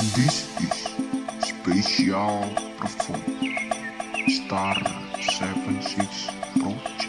This is special perform Star 76 Project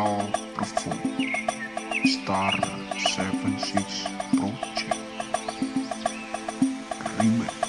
Um. Star of Phone Star 76 Project. Remake.